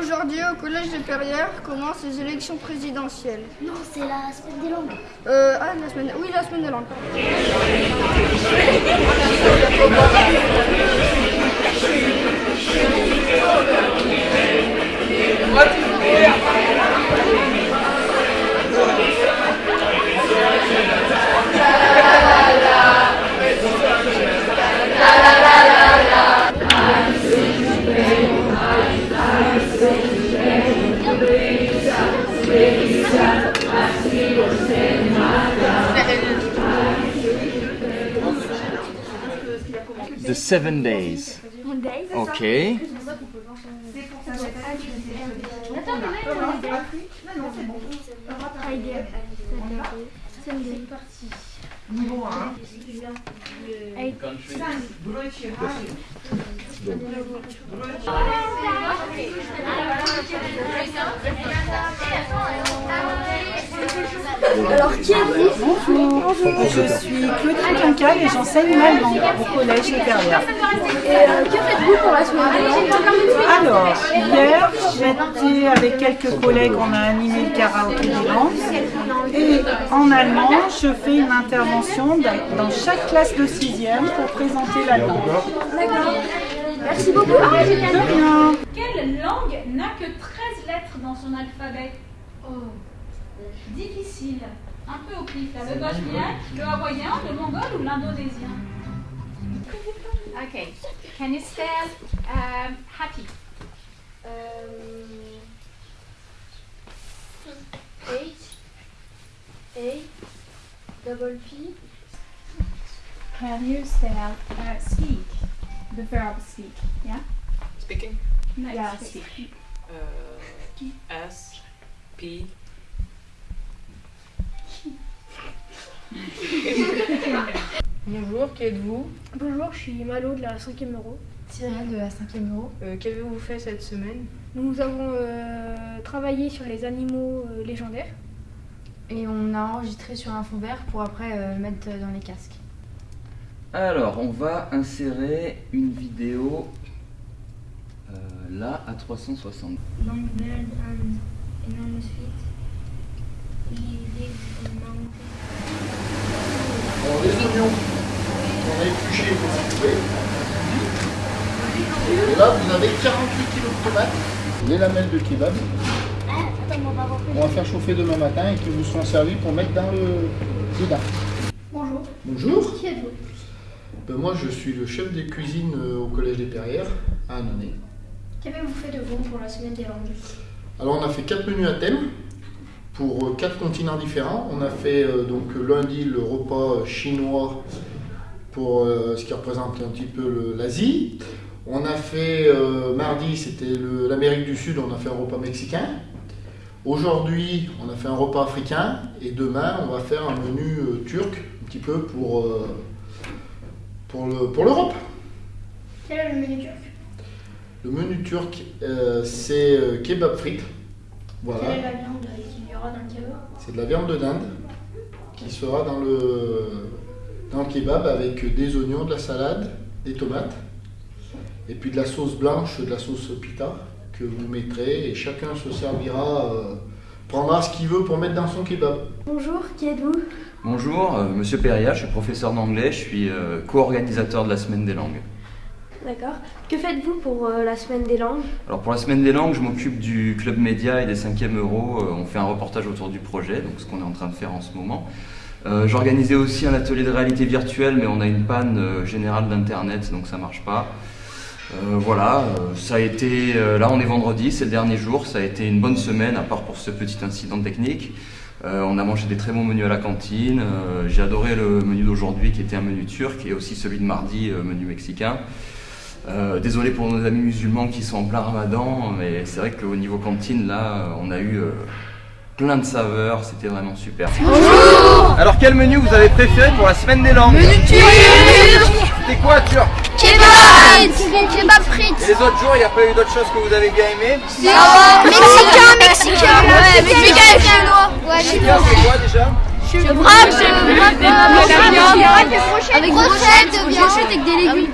Aujourd'hui, au collège de Perrières, commencent les élections présidentielles. Non, c'est la semaine des langues. Euh, ah, la semaine. Oui, la semaine de langue. The seven days. Ok. Alors, qui êtes-vous? Bonjour, je suis Claudine Quincal et j'enseigne ma langue au collège Perrières. Et euh, que faites-vous pour la semaine Alors, hier, j'étais avec quelques collègues, on a animé le karaoké des langues. Et en allemand, je fais une intervention dans chaque classe de 6e pour présenter la langue. D'accord. Merci beaucoup. Ah. De rien. Quelle langue n'a que 13 lettres dans son alphabet Oh, difficile. Un peu au pif. là. Le bosnien, le hawaïen, le mongol ou l'indonésien Okay. Can you spell um, happy? Euh, H A double P Can you spell uh, speak? The verb speak. Yeah? Speaking? No, Yeah, speak. Uh, S P Bonjour, qui êtes-vous? Bonjour, je suis Malo de la 5e euro. Cyril de la 5e euro. Euh, Qu'avez-vous fait cette semaine? Nous avons euh, travaillé sur les animaux euh, légendaires. Et on a enregistré sur un fond vert pour après euh, mettre dans les casques. Alors, on va insérer une vidéo euh, là à 360. Long man and enormous feet. He lives in mountains. Alors les oignons qu'on a épluchés, vous. Et là, vous avez 48 kg de tomates, les lamelles de kebab. Ah, on va On faire chauffer demain matin et qui vous seront servis pour mettre dans le dedans. Bonjour. Bonjour, Qui êtes-vous? Ben, moi je suis le chef des cuisines euh, au Collège des Perrières à Annonay. Qu'avez-vous fait de bon pour la semaine des langues? Alors on a fait quatre menus à thème pour euh, quatre continents différents. On a fait euh, donc lundi le repas chinois pour euh, ce qui représente un petit peu l'Asie. On a fait euh, mardi c'était l'Amérique du Sud, on a fait un repas mexicain. Aujourd'hui on a fait un repas africain et demain on va faire un menu euh, turc un petit peu pour, pour le- pour l'Europe. Quel est le menu turc? Le menu turc euh, c'est euh, kebab frites. Voilà. Quelle est la viande qu'il y aura dans le kebab? C'est de la viande de dinde qui sera dans le, dans le kebab avec des oignons, de la salade, des tomates et puis de la sauce blanche, de la sauce pita que vous mettrez et chacun se servira, euh, prendra ce qu'il veut pour mettre dans son kebab. Bonjour, qui êtes-vous? Bonjour, euh, Monsieur Perria, je suis professeur d'anglais, je suis euh, co-organisateur de la Semaine des langues. D'accord. Que faites-vous pour euh, la semaine des langues? Alors pour la Semaine des langues, je m'occupe du club média et des 5e euros. Euh, On fait un reportage autour du projet, donc ce qu'on est en train de faire en ce moment. Euh, J'organisais aussi un atelier de réalité virtuelle, mais on a une panne euh, générale d'internet, donc ça marche pas. Euh, voilà, euh, ça a été. euh, là, on est vendredi, c'est le dernier jour. Ça a été une bonne semaine, à part pour ce petit incident technique. Euh, on a mangé des très bons menus à la cantine. Euh, J'ai adoré le menu d'aujourd'hui, qui était un menu turc, et aussi celui de mardi, euh, menu mexicain. Euh, désolé pour nos amis musulmans qui sont en plein ramadan, mais c'est vrai qu'au niveau cantine, là, on a eu euh, plein de saveurs, c'était vraiment super. Alors quel menu vous avez préféré pour la semaine des langues Menu C'était quoi turc Les autres jours, il n'y a pas eu d'autres choses que vous avez bien aimé Mexicain, mexicain. Ouais, mexicain. Chinois Ouais, Mexicain, c'est quoi déjà Wrap, c'est le wrap Avec brochettes, brochettes avec des légumes